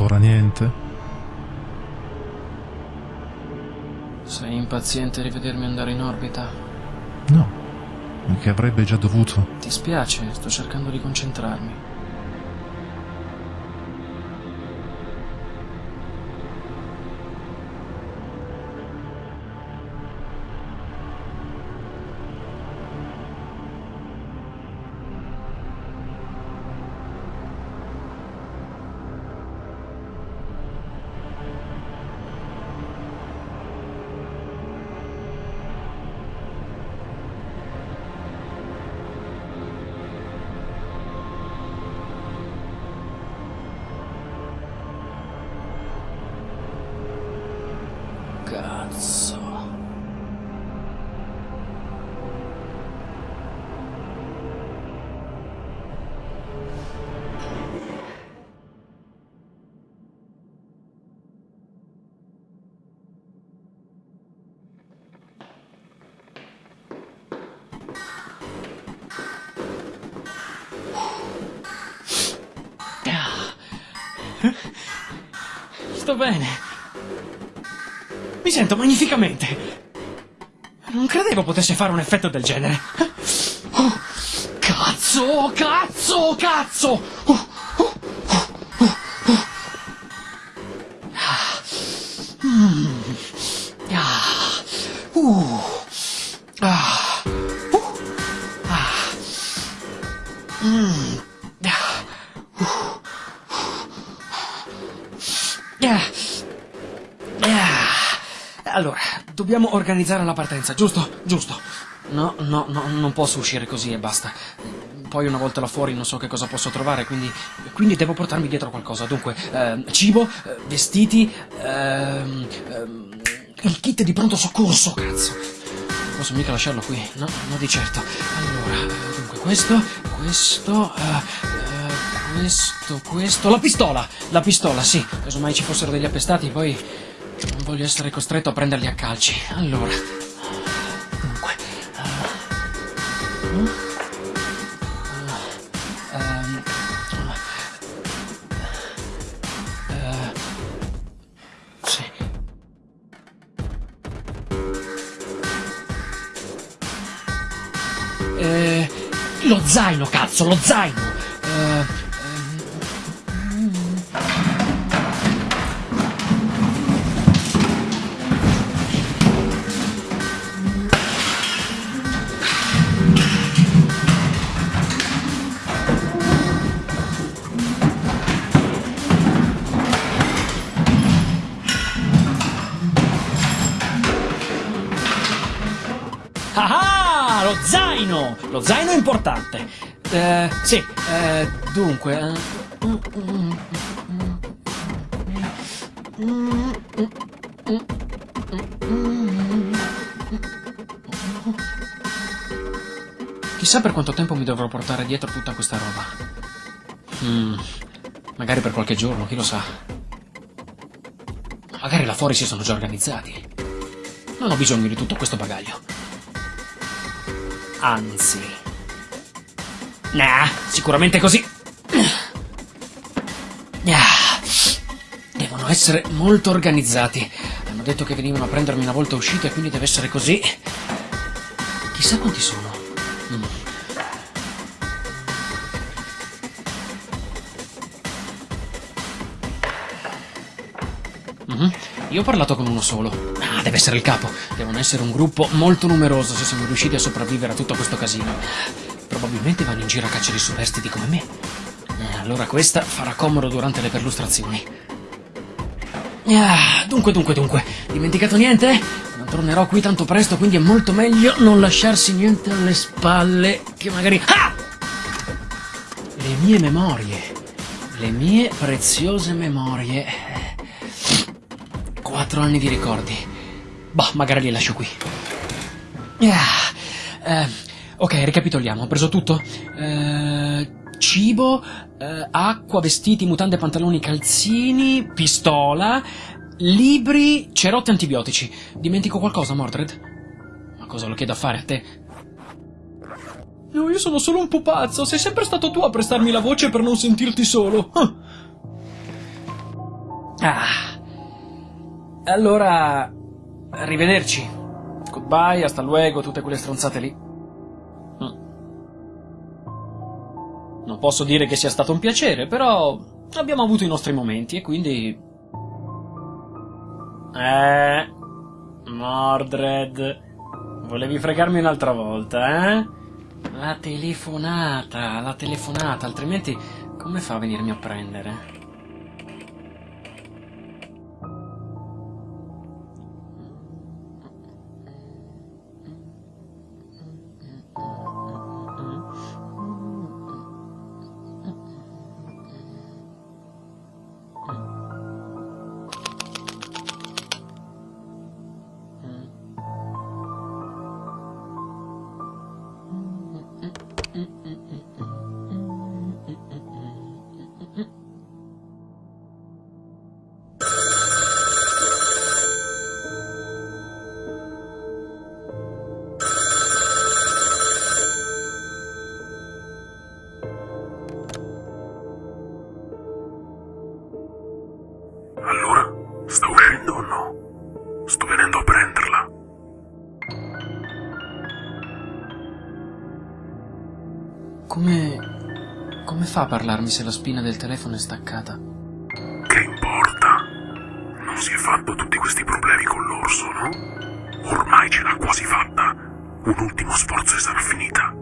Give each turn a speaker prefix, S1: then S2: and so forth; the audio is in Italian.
S1: Ancora niente?
S2: Sei impaziente di vedermi andare in orbita?
S1: No, che avrebbe già dovuto.
S2: Ti spiace, sto cercando di concentrarmi. Sto bene. Mi sento magnificamente. Non credevo potesse fare un effetto del genere. Oh, cazzo, cazzo, cazzo! Oh, oh. Ah. Mm. Ah. Uh. Allora, dobbiamo organizzare la partenza, giusto? Giusto. No, no, no, non posso uscire così e basta. Poi una volta là fuori non so che cosa posso trovare, quindi, quindi devo portarmi dietro qualcosa. Dunque, ehm, cibo, eh, vestiti, ehm, il kit di pronto soccorso, cazzo. Posso mica lasciarlo qui, no, no di certo. Allora, eh, dunque questo, questo, eh, eh, questo, questo, la pistola, la pistola, sì. Casomai ci fossero degli appestati, poi non voglio essere costretto a prenderli a calci. Allora, dunque, eh, ehm, eh. Eh, lo zaino, cazzo, lo zaino. Eh, zaino! Lo zaino è importante. Eh, sì, eh, dunque... eh, Chissà per quanto tempo mi dovrò portare dietro tutta questa roba. Mm, magari per qualche giorno, chi lo sa. Magari là fuori si sono già organizzati. Non ho bisogno di tutto questo bagaglio. Anzi. Nah, sicuramente così. Devono essere molto organizzati. Hanno detto che venivano a prendermi una volta uscito e quindi deve essere così. Chissà quanti sono. Mm. Io ho parlato con uno solo. Ah, deve essere il capo. Devono essere un gruppo molto numeroso se siamo riusciti a sopravvivere a tutto questo casino. Probabilmente vanno in giro a caccia di superstiti come me. Eh, allora questa farà comodo durante le perlustrazioni. Ah, dunque, dunque, dunque. Dimenticato niente? Non tornerò qui tanto presto, quindi è molto meglio non lasciarsi niente alle spalle che magari... Ah! Le mie memorie. Le mie preziose memorie. Quattro anni di ricordi. Bah, magari li lascio qui. Ah, eh, ok, ricapitoliamo. Ho preso tutto? Eh, cibo, eh, acqua, vestiti, mutande, pantaloni, calzini, pistola, libri, cerotti antibiotici. Dimentico qualcosa, Mordred? Ma cosa lo chiedo a fare a te? No, io sono solo un pupazzo. Sei sempre stato tu a prestarmi la voce per non sentirti solo. Ah. Allora, arrivederci. Goodbye, hasta luego, tutte quelle stronzate lì. Mm. Non posso dire che sia stato un piacere, però abbiamo avuto i nostri momenti e quindi... Eh... Mordred... Volevi fregarmi un'altra volta, eh? La telefonata, la telefonata, altrimenti come fa a venirmi a prendere? Come... come fa a parlarmi se la spina del telefono è staccata?
S3: Che importa? Non si è fatto tutti questi problemi con l'orso, no? Ormai ce l'ha quasi fatta. Un ultimo sforzo e sarà finita.